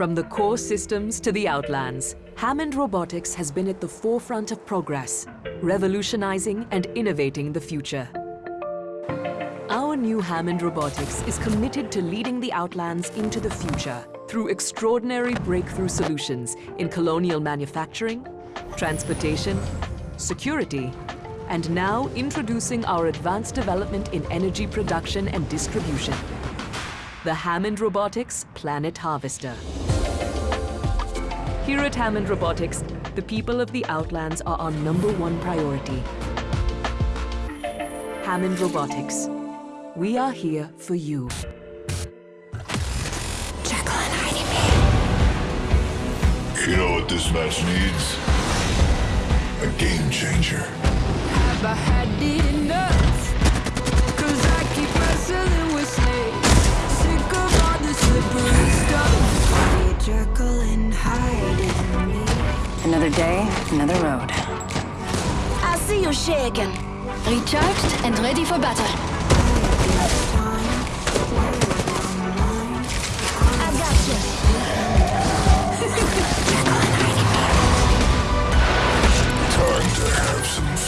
From the core systems to the outlands, Hammond Robotics has been at the forefront of progress, revolutionizing and innovating the future. Our new Hammond Robotics is committed to leading the Outlands into the future through extraordinary breakthrough solutions in colonial manufacturing, transportation, security, and now introducing our advanced development in energy production and distribution. The Hammond Robotics Planet Harvester. Here at Hammond Robotics, the people of the Outlands are our number one priority. Hammond Robotics. We are here for you. Jekyll and Hyde You know what this match needs? A game changer. Another day, another road. I'll see you, Shay, again. Recharged and ready for battle. Time to have some